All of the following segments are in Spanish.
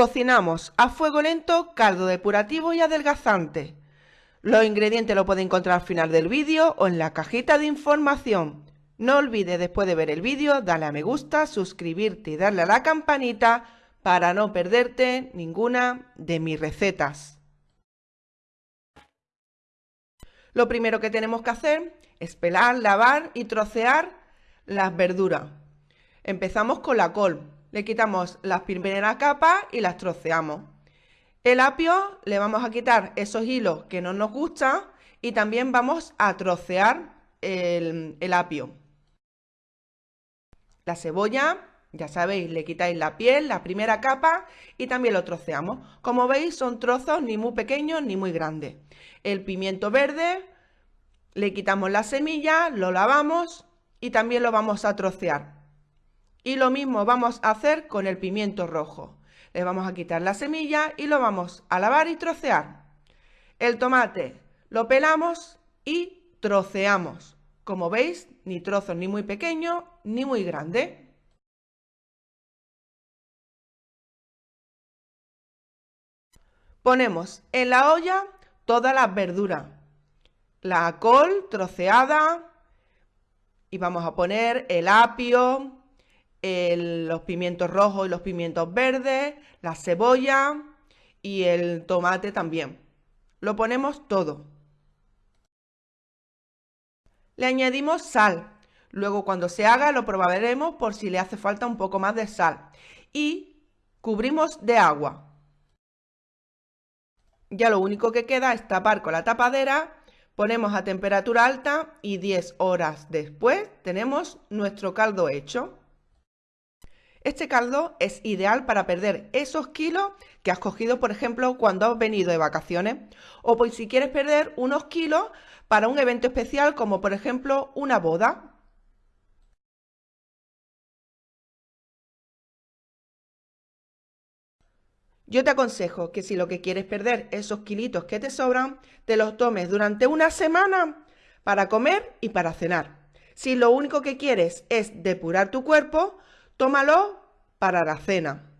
Cocinamos a fuego lento caldo depurativo y adelgazante. Los ingredientes los puede encontrar al final del vídeo o en la cajita de información. No olvides después de ver el vídeo darle a me gusta, suscribirte y darle a la campanita para no perderte ninguna de mis recetas. Lo primero que tenemos que hacer es pelar, lavar y trocear las verduras. Empezamos con la col. Le quitamos las primeras capas y las troceamos. El apio le vamos a quitar esos hilos que no nos gustan y también vamos a trocear el, apio. La cebolla ya sabéis, le quitáis la piel, la primera capa y también lo troceamos. Como veis son trozos ni muy pequeños ni muy grandes. El pimiento verde, le quitamos la semilla, lo lavamos y también lo vamos a trocear. Y lo mismo vamos a hacer con el pimiento rojo. Le vamos a quitar la semilla y lo vamos a lavar y trocear. El tomate lo pelamos y troceamos. Como veis, ni trozos ni muy pequeños ni muy grandes. Ponemos en la olla todas las verduras. La col troceada y vamos a poner el apio, los pimientos rojos y los pimientos verdes, la cebolla y el tomate también. Lo ponemos todo. Le añadimos sal. Luego cuando se haga lo probaremos por si le hace falta un poco más de sal. Y cubrimos de agua. Ya lo único que queda es tapar con la tapadera, ponemos a temperatura alta y 10 horas después tenemos nuestro caldo hecho. Este caldo es ideal para perder esos kilos que has cogido, por ejemplo, cuando has venido de vacaciones o pues si quieres perder unos kilos para un evento especial como por ejemplo una boda. Yo te aconsejo que si lo que quieres perder esos kilitos que te sobran, te los tomes durante una semana para comer y para cenar. Si lo único que quieres es depurar tu cuerpo, tómalo para la cena.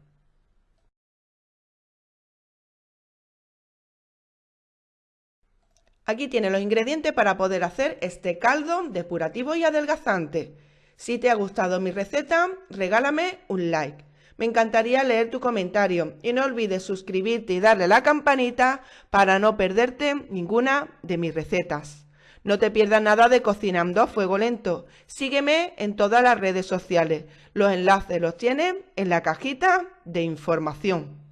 Aquí tienes los ingredientes para poder hacer este caldo depurativo y adelgazante. Si te ha gustado mi receta, regálame un like. Me encantaría leer tu comentario y no olvides suscribirte y darle la campanita para no perderte ninguna de mis recetas. No te pierdas nada de Cocinando a Fuego Lento. Sígueme en todas las redes sociales. Los enlaces los tienes en la cajita de información.